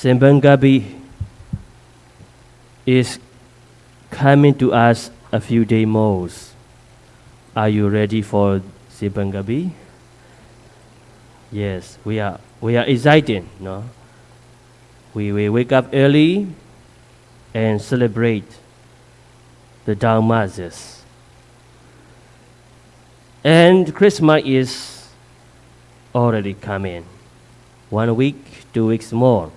Simbang Gabi is coming to us a few days more. Are you ready for Simbang Gabi? Yes, we are. We are excited. No, we will wake up early and celebrate the Dalmatians. And Christmas is already coming. One week, two weeks more.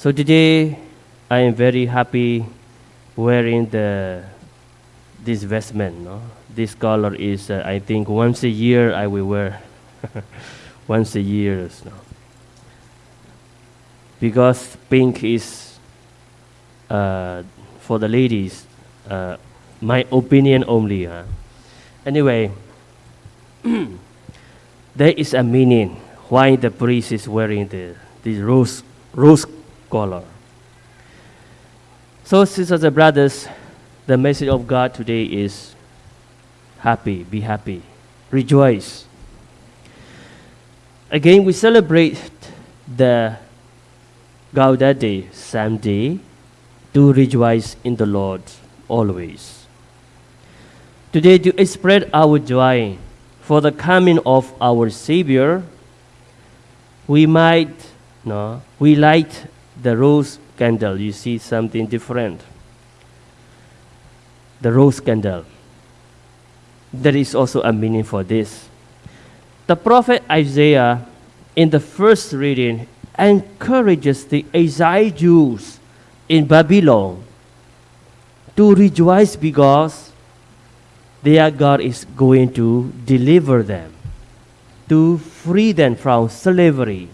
So today, I am very happy wearing the this vestment. No? This color is, uh, I think, once a year I will wear. once a year. No? Because pink is uh, for the ladies. Uh, my opinion only. Huh? Anyway, there is a meaning why the priest is wearing the this rose rose color. So, sisters and brothers, the message of God today is happy, be happy, rejoice. Again, we celebrate the Gaudete Sunday to rejoice in the Lord always. Today, to spread our joy for the coming of our Savior, we might, no, we light the rose candle. You see something different. The rose candle. There is also a meaning for this. The prophet Isaiah, in the first reading, encourages the exiled Jews in Babylon to rejoice because their God is going to deliver them, to free them from slavery.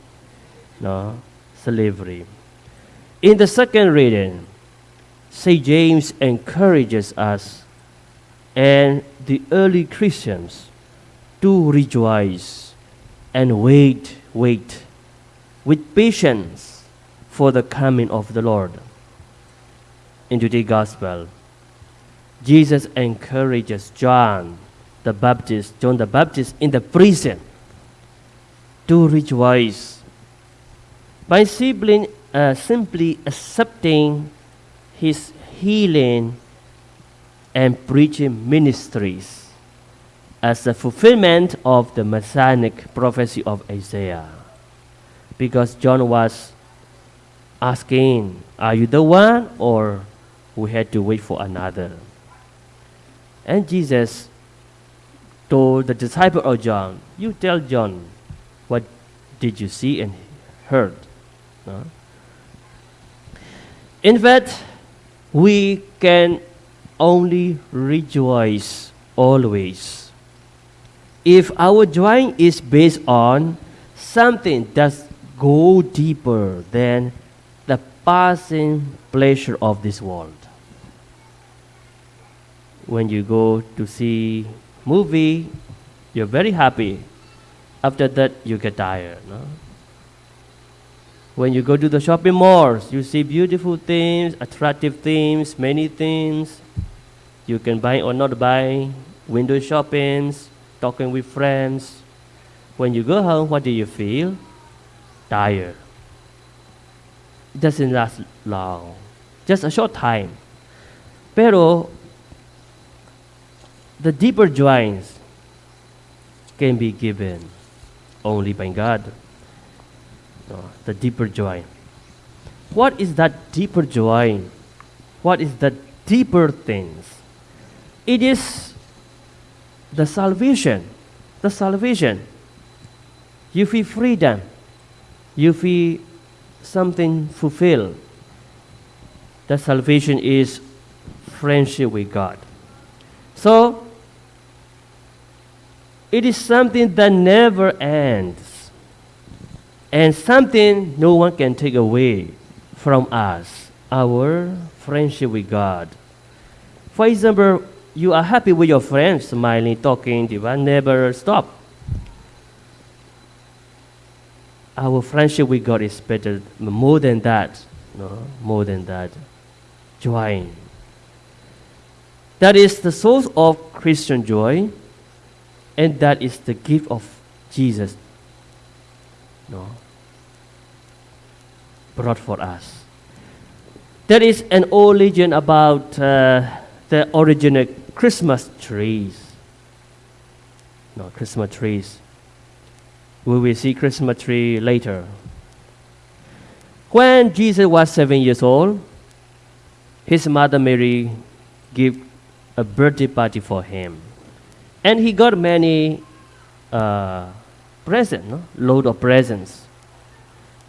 No, slavery. In the second reading, St. James encourages us and the early Christians to rejoice and wait, wait with patience for the coming of the Lord. In today's gospel, Jesus encourages John the Baptist, John the Baptist in the prison to rejoice My simply, uh, simply accepting his healing and preaching ministries as a fulfillment of the messianic prophecy of Isaiah. Because John was asking, Are you the one? or we had to wait for another. And Jesus told the disciple of John, You tell John, what did you see and heard? No? In fact, we can only rejoice always if our joy is based on something that go deeper than the passing pleasure of this world. When you go to see movie, you're very happy. After that, you get tired. No? When you go to the shopping malls, you see beautiful things, attractive things, many things. You can buy or not buy, window shoppings, talking with friends. When you go home, what do you feel? Tired. It doesn't last long, just a short time. Pero the deeper joys can be given only by God. The deeper joy. What is that deeper joy? What is the deeper things? It is the salvation. The salvation. You feel freedom. You feel something fulfilled. The salvation is friendship with God. So, it is something that never ends and something no one can take away from us our friendship with God. For example, you are happy with your friends, smiling, talking, they will never stop. Our friendship with God is better, more than that, no, more than that. Joy. That is the source of Christian joy, and that is the gift of Jesus. No. Brought for us. There is an old legend about uh, the original Christmas trees. No, Christmas trees. We will see Christmas tree later. When Jesus was seven years old, his mother Mary gave a birthday party for him, and he got many uh, presents, no? load of presents.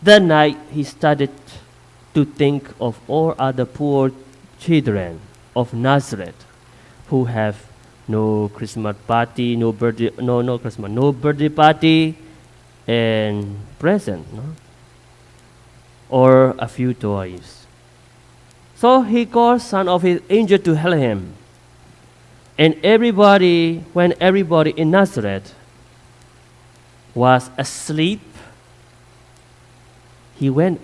That night, he started to think of all other poor children of Nazareth who have no Christmas party, no birthday, no no Christmas, no birthday party, and present, no? or a few toys. So he called some of his angels to help him. And everybody, when everybody in Nazareth was asleep, he went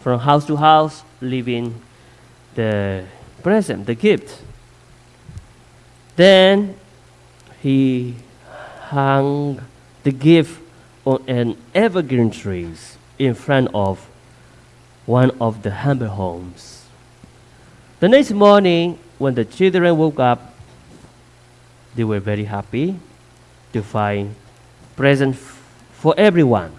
from house to house, leaving the present, the gift. Then he hung the gift on an evergreen tree in front of one of the humble homes. The next morning, when the children woke up, they were very happy to find present for everyone.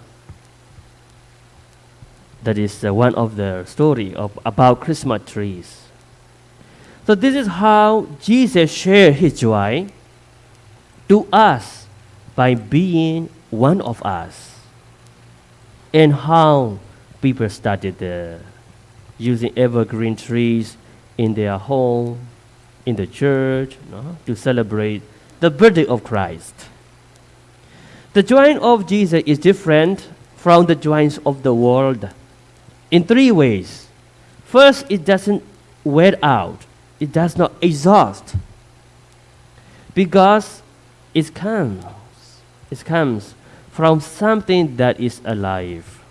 That is uh, one of the story of about Christmas trees. So this is how Jesus shared his joy to us by being one of us. And how people started uh, using evergreen trees in their home, in the church, no, to celebrate the birthday of Christ. The joy of Jesus is different from the joys of the world in three ways. First, it doesn't wear out, it does not exhaust, because it comes, it comes from something that is alive.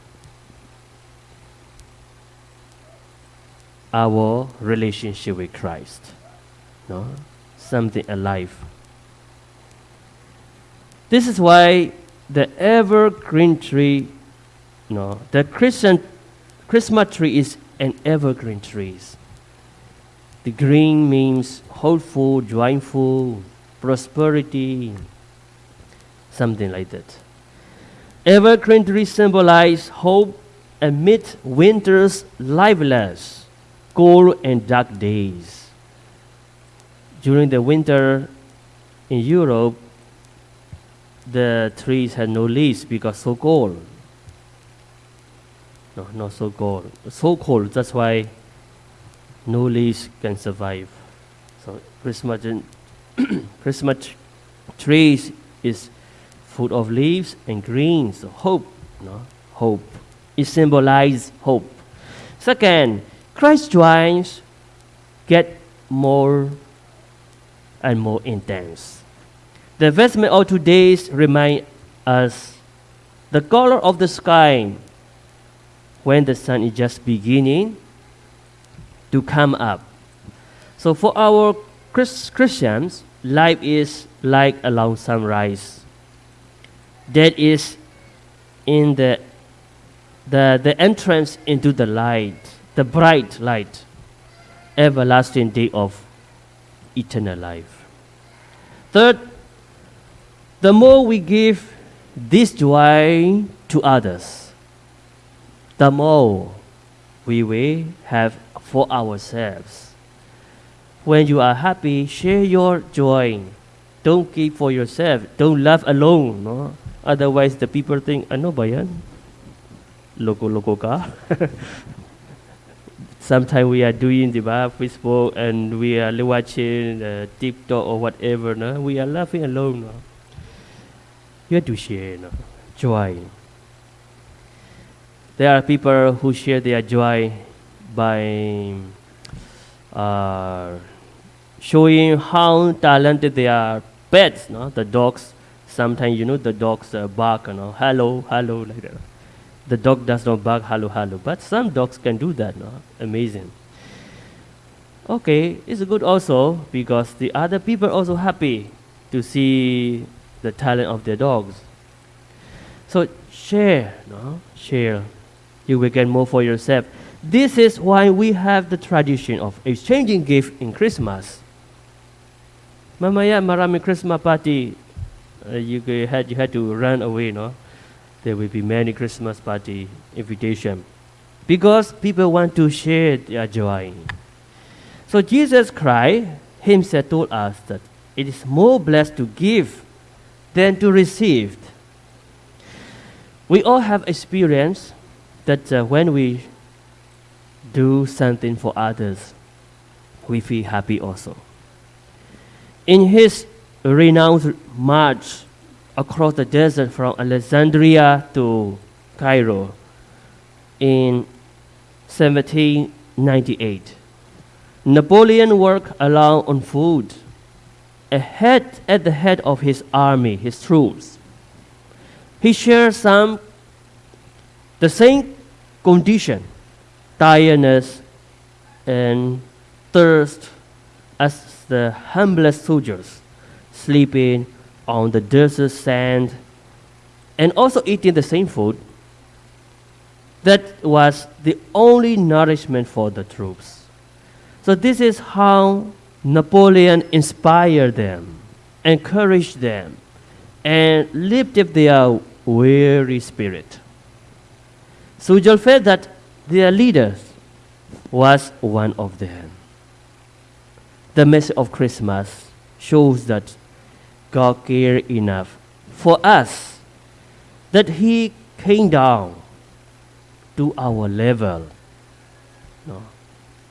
Our relationship with Christ, no, something alive. This is why the evergreen tree, no, the Christian Christmas tree is an evergreen tree. The green means hopeful, joyful, prosperity, something like that. Evergreen tree symbolize hope amid winter's liveless, cold and dark days. During the winter in Europe, the trees had no leaves because so cold. No, not so cold. So cold. That's why no leaves can survive. So Christmas, Christmas trees is full of leaves and green. So hope, no, hope. It symbolizes hope. Second, Christ's joys get more and more intense. The vestment of today's remind us the color of the sky when the sun is just beginning to come up. So for our Christians, life is like a long sunrise. That is in the, the, the entrance into the light, the bright light, everlasting day of eternal life. Third, the more we give this joy to others, the more we will have for ourselves. When you are happy, share your joy. Don't keep for yourself. Don't laugh alone. No? Otherwise, the people think, ano ba yan? Loko-loko ka? Sometimes we are doing the Facebook and we are watching uh, TikTok or whatever. No? We are laughing alone. No? You have to share no? joy. There are people who share their joy by uh, showing how talented they are. Pets, no? the dogs. Sometimes you know the dogs uh, bark, you know, hello, hello, like that. The dog does not bark hello, hello, but some dogs can do that. No? Amazing. Okay, it's good also because the other people also happy to see the talent of their dogs. So share, no? Share you will get more for yourself. This is why we have the tradition of exchanging gifts in Christmas. Mamaya marami Christmas party, uh, you had you had to run away, no? There will be many Christmas party invitation because people want to share their joy. So Jesus Christ Himself told us that it is more blessed to give than to receive. We all have experience that uh, when we do something for others, we feel happy also. In his renowned march across the desert from Alexandria to Cairo in 1798, Napoleon worked alone on food, ahead at the head of his army, his troops. He shared some the same condition, tiredness and thirst as the humblest soldiers, sleeping on the desert sand and also eating the same food. That was the only nourishment for the troops. So, this is how Napoleon inspired them, encouraged them, and lifted their weary spirit. Sujal felt that their leader was one of them. The message of Christmas shows that God cared enough for us that He came down to our level, no,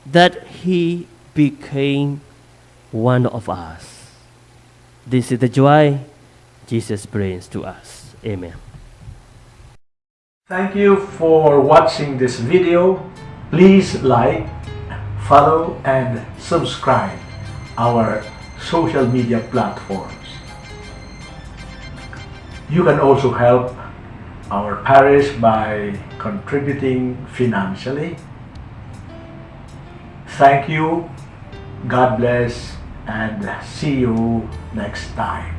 that He became one of us. This is the joy Jesus brings to us. Amen. Thank you for watching this video. Please like, follow and subscribe our social media platforms. You can also help our parish by contributing financially. Thank you, God bless, and see you next time.